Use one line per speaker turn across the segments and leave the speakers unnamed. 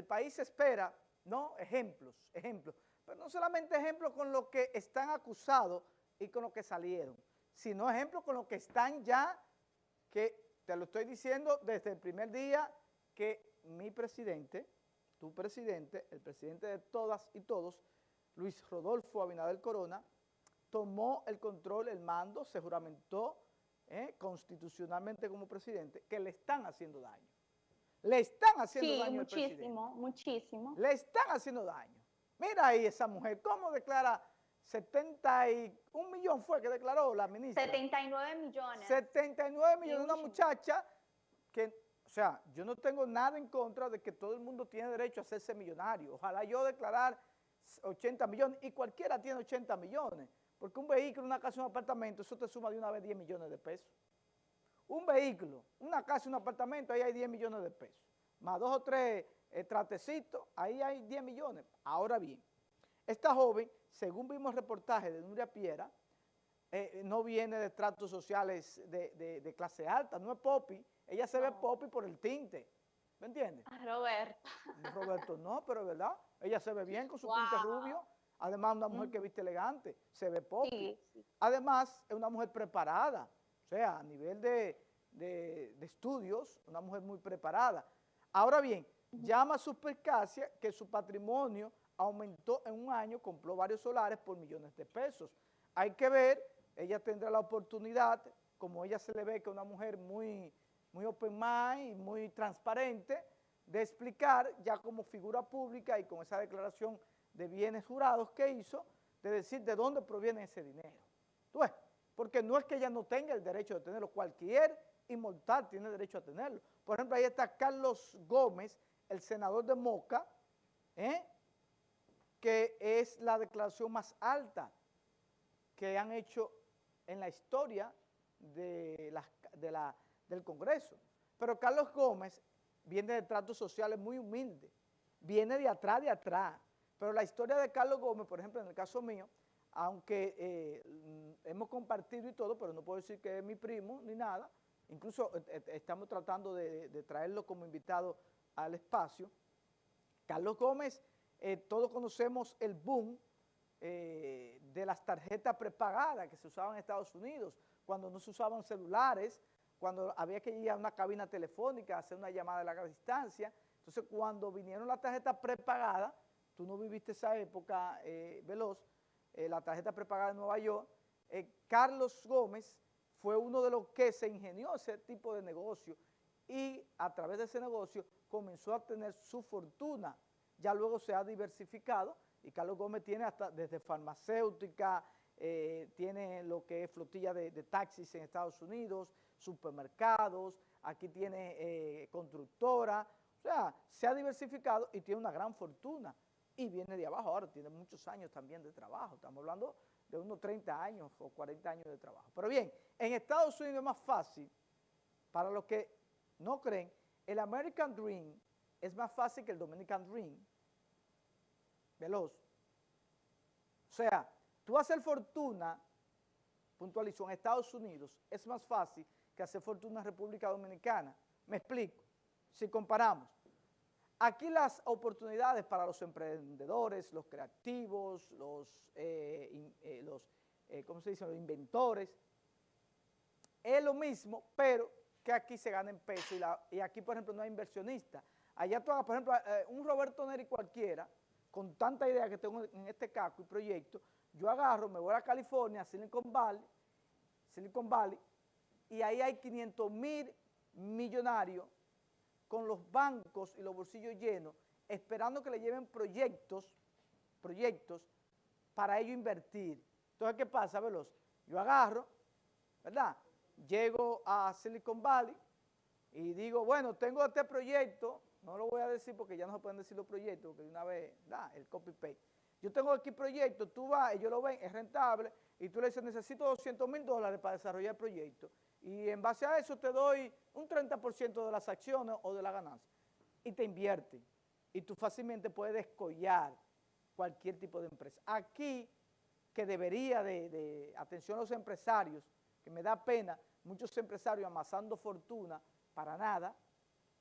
el país espera, ¿no? Ejemplos, ejemplos. Pero no solamente ejemplos con los que están acusados y con los que salieron, sino ejemplos con los que están ya, que te lo estoy diciendo desde el primer día que mi presidente, tu presidente, el presidente de todas y todos, Luis Rodolfo Abinader Corona, tomó el control, el mando, se juramentó eh, constitucionalmente como presidente, que le están haciendo daño. Le están haciendo daño
muchísimo, al presidente. muchísimo.
Le están haciendo daño. Mira ahí esa mujer, ¿cómo declara 71 millones fue que declaró la ministra?
79 millones.
79 millones, una muchacha que, o sea, yo no tengo nada en contra de que todo el mundo tiene derecho a hacerse millonario. Ojalá yo declarar 80 millones y cualquiera tiene 80 millones. Porque un vehículo, una casa, un apartamento, eso te suma de una vez 10 millones de pesos. Un vehículo, una casa, un apartamento, ahí hay 10 millones de pesos. Más dos o tres eh, tratecitos, ahí hay 10 millones. Ahora bien, esta joven, según vimos el reportaje de Nuria Piera, eh, no viene de tratos sociales de, clase alta, no es popi. Ella se ve popi por el tinte. ¿Me entiendes?
Roberto.
Roberto no, pero es verdad. Ella se ve bien con su tinte rubio. Además, una mujer que viste elegante, se ve poco. Además, es una mujer preparada, sea, a nivel de, estudios, una mujer muy preparada. Ahora bien, llama a su percacia que su patrimonio aumentó en un año, compró varios solares por millones de pesos. Hay que ver, ella tendrá la oportunidad, como ella se le ve que es una mujer muy, muy open mind, muy transparente, de explicar ya como figura pública y con esa declaración de bienes jurados que hizo, de decir de dónde proviene ese dinero. ¿Tú ves? Porque no es que ella no tenga el derecho de tenerlo, cualquier inmortal tiene derecho a tenerlo. Por ejemplo, ahí está Carlos Gómez, el senador de Moca, ¿eh? que es la declaración más alta que han hecho en la historia del Congreso. Pero Carlos Gómez viene de tratos sociales muy humildes, viene de atrás, de atrás, pero la historia de Carlos Gómez, por ejemplo, en el caso mío, aunque eh, hemos compartido y todo, pero no puedo decir que es mi primo ni nada, incluso eh, eh, estamos tratando de, traerlo como invitado al espacio. Carlos Gómez, todos conocemos el boom de las tarjetas prepagadas que se usaban en Estados Unidos, cuando no se usaban celulares, cuando había que ir a una cabina telefónica, hacer una llamada a larga distancia. Entonces, cuando vinieron las tarjetas prepagadas, tú no viviste esa época veloz, eh, la tarjeta prepagada en Nueva York, eh, Carlos Gómez fue uno de los que se ingenió ese tipo de negocio y a través de ese negocio comenzó a tener su fortuna. Ya luego se ha diversificado y Carlos Gómez tiene hasta desde farmacéutica, tiene lo que es flotilla de, taxis en Estados Unidos, supermercados, aquí tiene constructora, o sea, se ha diversificado y tiene una gran fortuna y viene de abajo. Ahora tiene muchos años también de trabajo. Estamos hablando de unos 30 años o 40 años de trabajo. Pero bien, en Estados Unidos es más fácil, para los que no creen, el American Dream es más fácil que el Dominican Dream. Veloz. O sea, tú hacer fortuna, puntualizó, en Estados Unidos es más fácil que hacer fortuna en República Dominicana. Me explico. Si comparamos, Aquí las oportunidades para los emprendedores, los creativos, los, eh, eh, eh, ¿cómo se dice? los inventores, es lo mismo, pero que aquí se gana en peso y, aquí, por ejemplo, no hay inversionista. Allá tú hagas, por ejemplo, un Roberto Neri cualquiera, con tanta idea que tengo en este caco y proyecto, yo agarro, me voy a California, Silicon Valley, Silicon Valley, y ahí hay 500 mil millonarios con los bancos y los bolsillos llenos, esperando que le lleven proyectos, proyectos para ello invertir. Entonces, ¿qué pasa, Veloz? Yo agarro, ¿verdad? Llego a Silicon Valley y digo, bueno, tengo este proyecto, no lo voy a decir porque ya no se pueden decir los proyectos, porque de una vez, da el copy-paste. Yo tengo aquí proyecto, tú vas, ellos lo ven, es rentable, y tú le dices, necesito 200 mil dólares para desarrollar el proyecto y en base a eso te doy un 30% de las acciones o de la ganancia y te invierte y tú fácilmente puedes descollar cualquier tipo de empresa. Aquí, que debería de, atención a los empresarios, que me da pena, muchos empresarios amasando fortuna para nada,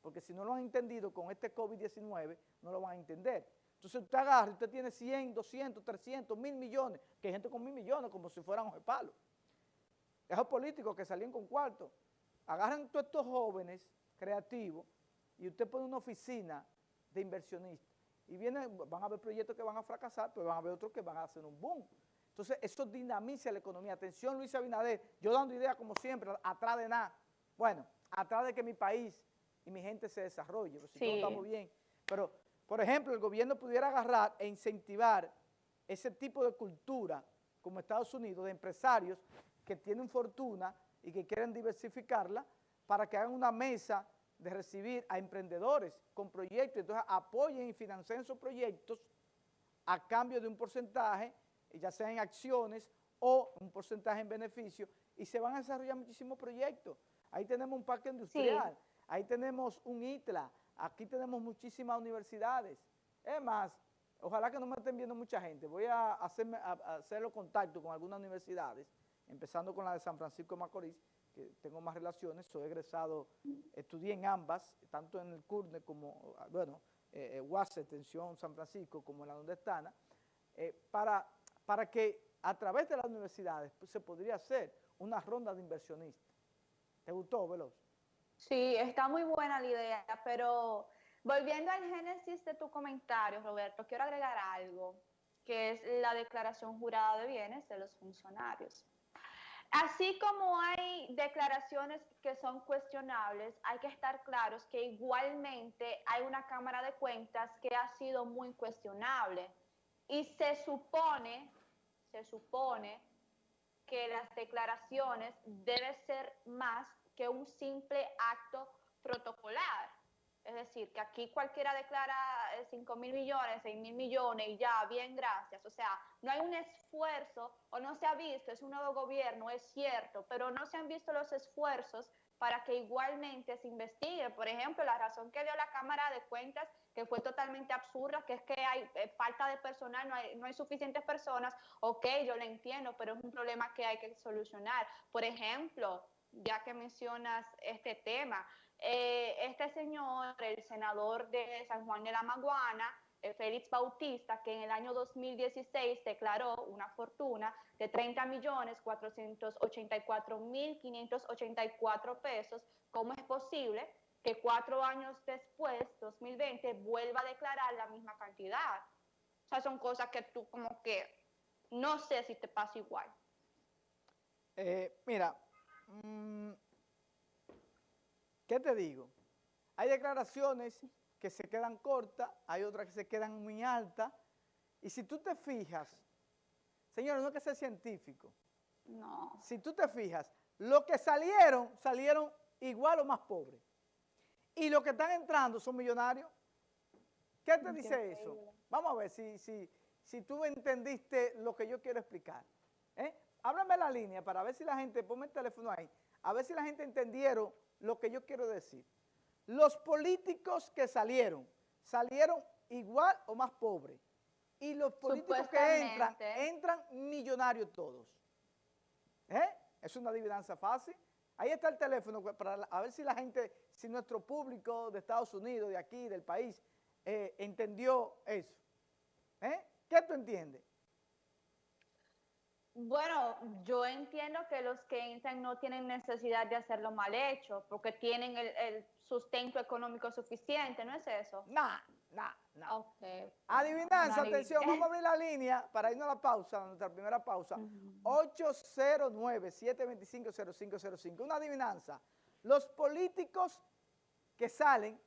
porque si no lo han entendido con este COVID-19, no lo van a entender. Entonces usted agarra, usted tiene 100, 200, 300, mil millones, que hay gente con mil millones como si fueran de palo. Esos políticos que salían con cuarto, agarran todos estos jóvenes creativos y usted pone una oficina de inversionistas y vienen, van a haber proyectos que van a fracasar, pero van a haber otros que van a hacer un boom. Entonces, eso dinamiza la economía. Atención, Luis Abinader, yo dando ideas como siempre, atrás de nada. Bueno, atrás de que mi país y mi gente se desarrolle, pues, si sí. estamos bien. Pero, por ejemplo, el gobierno pudiera agarrar e incentivar ese tipo de cultura, como Estados Unidos, de empresarios que tienen fortuna y que quieren diversificarla, para que hagan una mesa de recibir a emprendedores con proyectos, entonces apoyen y financien esos proyectos a cambio de un porcentaje, ya sea en acciones o un porcentaje en beneficio, y se van a desarrollar muchísimos proyectos. Ahí tenemos un parque industrial, sí. ahí tenemos un ITLA, aquí tenemos muchísimas universidades. Es más, ojalá que no me estén viendo mucha gente, voy a, hacerme, a, a hacer los contactos con algunas universidades, empezando con la de San Francisco de Macorís, que tengo más relaciones, soy egresado, estudié en ambas, tanto en el CURNE como, bueno, eh, UAS, Extensión San Francisco, como en la donde están, eh, para, para que a través de las universidades se podría hacer una ronda de inversionistas. ¿Te gustó, Veloz?
Sí, está muy buena la idea, pero volviendo al génesis de tu comentario, Roberto, quiero agregar algo, que es la declaración jurada de bienes de los funcionarios. Así como hay declaraciones que son cuestionables, hay que estar claros que igualmente hay una Cámara de Cuentas que ha sido muy cuestionable. Y se supone, se supone que las declaraciones deben ser más que un simple acto protocolar. Es decir, que aquí cualquiera declara 5 mil millones, 6 mil millones y ya, bien, gracias. O sea, no hay un esfuerzo o no se ha visto, es un nuevo gobierno, es cierto, pero no se han visto los esfuerzos para que igualmente se investigue. Por ejemplo, la razón que dio la Cámara de Cuentas, que fue totalmente absurda, que es que hay eh, falta de personal, no hay, no hay suficientes personas, ok, yo lo entiendo, pero es un problema que hay que solucionar. Por ejemplo, ya que mencionas este tema, eh, este señor, el senador de San Juan de la Maguana, eh, Félix Bautista, que en el año 2016 declaró una fortuna de 30 millones 484 mil 584 pesos, ¿cómo es posible que cuatro años después, 2020, vuelva a declarar la misma cantidad? O sea, son cosas que tú como que no sé si te pasa igual.
Eh, mira, mmm, ¿Qué te digo? Hay declaraciones que se quedan cortas, hay otras que se quedan muy altas, y si tú te fijas, señores, no es que sea científico,
no.
si tú te fijas, los que salieron, salieron igual o más pobres, y los que están entrando son millonarios. ¿Qué te dice eso? Vamos a ver si, si, si tú entendiste lo que yo quiero explicar. ¿eh? Háblame la línea para ver si la gente, ponme el teléfono ahí, a ver si la gente entendieron lo que yo quiero decir. Los políticos que salieron, salieron igual o más pobres. Y los políticos que entran, entran millonarios todos. ¿Eh? Es una adivinanza fácil. Ahí está el teléfono para a ver si la gente, si nuestro público de Estados Unidos, de aquí, del país, eh, entendió eso. ¿Eh? ¿Qué tú entiendes?
Bueno, yo entiendo que los que entran no tienen necesidad de hacerlo mal hecho, porque tienen el, el sustento económico suficiente, ¿no es eso?
No, no, no. Okay. Adivinanza, atención, vamos a abrir la línea para irnos a la pausa, a nuestra primera pausa. Uh -huh. 809-725-0505. Una adivinanza. Los políticos que salen,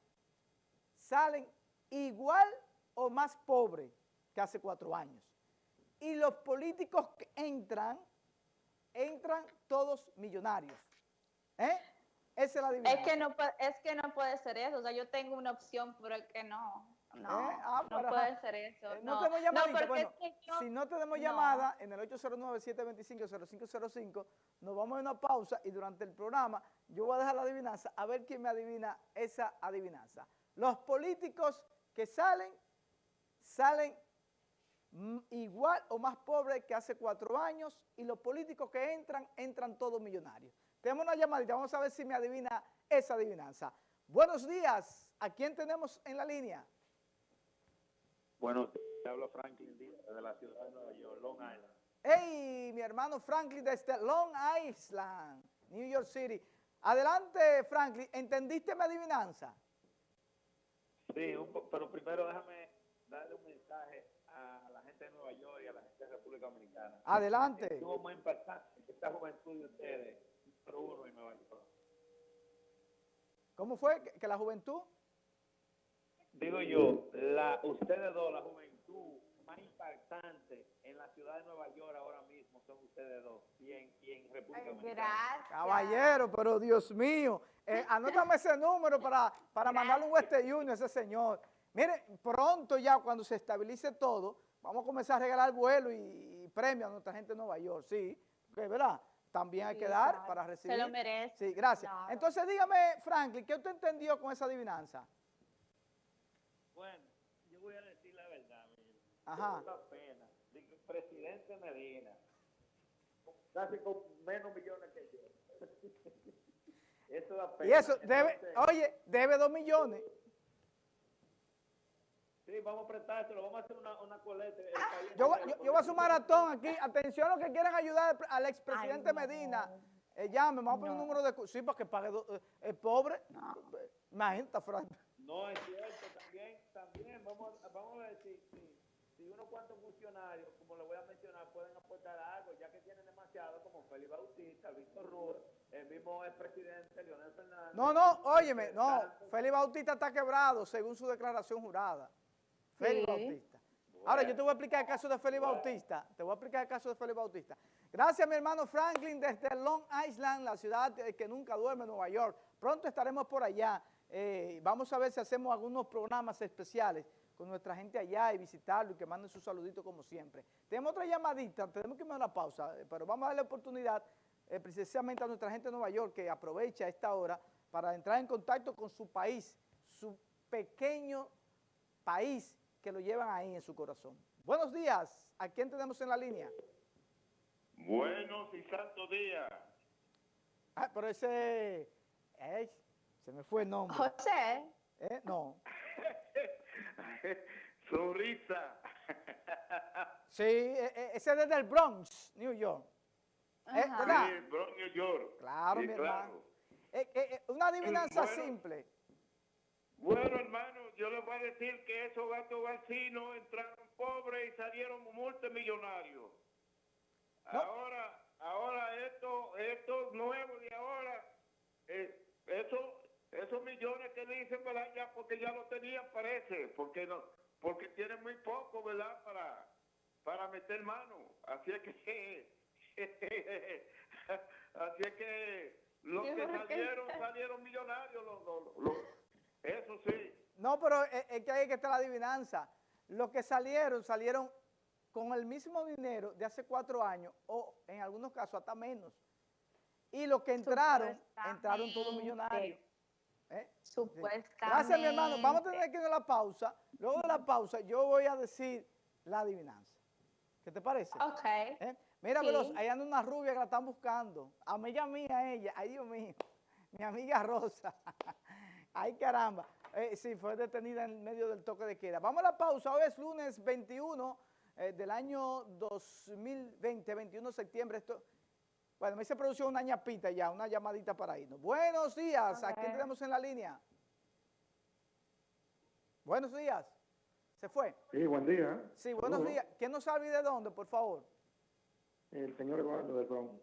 salen igual o más pobres que hace cuatro años y los políticos que entran, entran todos millonarios. ¿Eh? Esa es la
diferencia. Es que, no, es que no puede ser eso. O sea, yo tengo una opción, pero es que no. No, ¿Eh? ah, no puede ser eso.
Eh, no, no tenemos llamadita. No, bueno, es que yo, si no tenemos llamada, en el 809-725-0505, nos vamos a una pausa y durante el programa yo voy a dejar la adivinanza a ver quién me adivina esa adivinanza. Los políticos que salen, salen igual o más pobre que hace cuatro años y los políticos que entran, entran todos millonarios. Tenemos una llamadita, vamos a ver si me adivina esa adivinanza. Buenos días. ¿A quién tenemos en la línea?
Bueno, te hablo Franklin de la ciudad de Nueva York, Long Island.
Hey, mi hermano Franklin desde Long Island, New York City. Adelante, Franklin. ¿Entendiste mi adivinanza?
Sí, pero primero déjame darle un mensaje a la gente de Nueva York y a la gente de República Dominicana.
Adelante.
Estuvo muy impactante esta juventud de ustedes, número uno en Nueva York.
¿Cómo fue que la juventud?
Digo yo, la, ustedes dos, la juventud más impactante en la ciudad de Nueva York ahora mismo son ustedes dos y en, República Dominicana.
Gracias.
Caballero, pero Dios mío, eh, anótame ese número para, para mandarle un Western Union a ese señor. Mire, pronto ya cuando se estabilice todo, vamos a comenzar a regalar vuelo y, premios a nuestra gente de Nueva York, sí, ¿verdad? También hay que dar para recibir.
Se lo merece.
Sí, gracias. Entonces dígame, Franklin, ¿qué usted entendió con esa adivinanza?
Bueno, yo voy a decir la verdad, mire.
Ajá.
Es una pena. Digo, presidente Medina, casi con menos millones que yo. eso da pena.
Y eso, debe, oye, debe dos millones.
Sí, vamos a prestárselo, vamos a hacer una, una coleta.
Yo, yo, yo, voy a hacer un maratón aquí. Atención a los que quieran ayudar al expresidente Medina. Eh, llame, vamos a poner un número de... Sí, para que pague... Eh, el pobre. No. Imagínate, Frank.
No, es cierto, también, también, vamos, vamos a ver si, si, unos cuantos funcionarios, como le voy a mencionar, pueden aportar algo, ya que tienen demasiado, como Félix Bautista, Víctor Ruz, el mismo expresidente Leonel Fernández.
No, no, óyeme, no, Félix Bautista está quebrado, según su declaración jurada. Félix Bautista. Ahora, yo te voy a explicar el caso de Félix Bautista. Te voy a explicar el caso de Félix Bautista. Gracias, mi hermano Franklin, desde Long Island, la ciudad que nunca duerme, Nueva York. Pronto estaremos por allá. Eh, vamos a ver si hacemos algunos programas especiales con nuestra gente allá y visitarlo y que manden su saludito como siempre. Tenemos otra llamadita, tenemos que ir a una pausa, eh, pero vamos a darle oportunidad eh, precisamente a nuestra gente de Nueva York que aprovecha esta hora para entrar en contacto con su país, su pequeño país que lo llevan ahí en su corazón. Buenos días, ¿a quién tenemos en la línea?
Buenos y santos días.
Ah, pero ese... Se me fue el nombre.
José.
¿Eh? No.
Sonrisa.
sí, e, e, ese es desde el Bronx, New York.
¿Eh? ¿Verdad? Sí, Bronx, New York.
Claro, mi hermano. Eh, eh, una adivinanza simple.
Bueno, hermano, yo les voy a decir que esos gatos vecinos entraron pobres y salieron multimillonarios. Ahora, ahora esto, esto nuevo de ahora, eso esos millones que dicen, ¿verdad? Ya porque ya lo tenían, parece, porque no, porque tienen muy poco, ¿verdad? Para, para meter mano. Así es que, así es que los que salieron, salieron millonarios, los, eso sí.
No, pero es, que hay que estar la adivinanza. Los que salieron, salieron con el mismo dinero de hace cuatro años, o en algunos casos hasta menos. Y los que entraron, entraron todos millonarios.
¿Eh? Supuestamente.
Gracias, mi hermano. Vamos a tener que ir a la pausa. Luego de la pausa, yo voy a decir la adivinanza. ¿Qué te parece?
Ok.
¿Eh? Mira, Veloz, ahí anda una rubia que la están buscando. Amiga mía, ella. Ay, Dios mío. Mi amiga Rosa. Ay, caramba. Eh, sí, fue detenida en medio del toque de queda. Vamos a la pausa. Hoy es lunes 21 eh, del año 2020, 21 de septiembre. Esto bueno, me hice producción una ñapita ya, una llamadita para irnos. Buenos días, ¿a quién tenemos en la línea? Buenos días. ¿Se fue?
Sí, buen día.
Sí, buenos días. ¿Quién nos sabe de dónde, por favor?
El señor Eduardo del Bronx.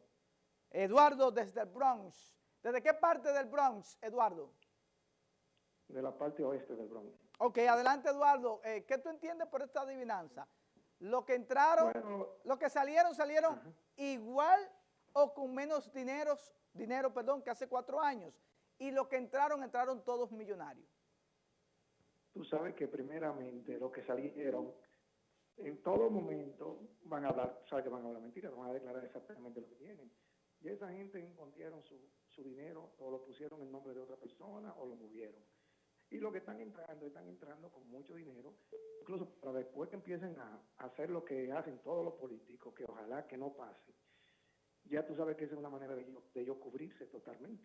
Eduardo desde el Bronx. ¿Desde qué parte del Bronx, Eduardo?
De la parte oeste del Bronx.
Ok, adelante, Eduardo. Eh, ¿Qué tú entiendes por esta adivinanza? Lo que entraron, lo que salieron, salieron igual o con menos dinero, dinero perdón, que hace cuatro años. Y los que entraron, entraron todos millonarios.
Tú sabes que primeramente los que salieron, en todo momento van a hablar, sabes que van a hablar mentiras, van a declarar exactamente lo que tienen. Y esa gente encontraron su, su dinero o lo pusieron en nombre de otra persona o lo movieron. Y los que están entrando, están entrando con mucho dinero, incluso para después que empiecen a hacer lo que hacen todos los políticos, que ojalá que no pase, ya tú sabes que esa es una manera de ellos, de cubrirse totalmente.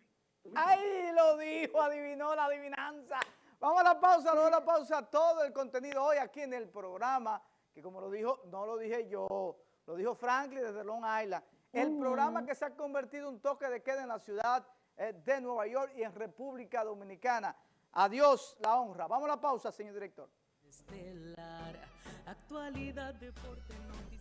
Ahí lo dijo, adivinó la adivinanza. Vamos a la pausa, luego a la pausa, todo el contenido hoy aquí en el programa, que como lo dijo, no lo dije yo, lo dijo Franklin desde Long Island. El programa que se ha convertido en un toque de queda en la ciudad eh, de Nueva York y en República Dominicana. Adiós, la honra. Vamos a la pausa, señor director.
Estelar, actualidad, deporte, noticias.